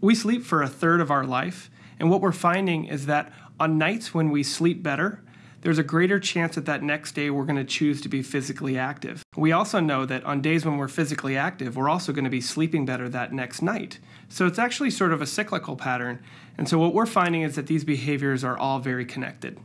We sleep for a third of our life, and what we're finding is that on nights when we sleep better, there's a greater chance that that next day we're going to choose to be physically active. We also know that on days when we're physically active, we're also going to be sleeping better that next night. So it's actually sort of a cyclical pattern. And so what we're finding is that these behaviors are all very connected.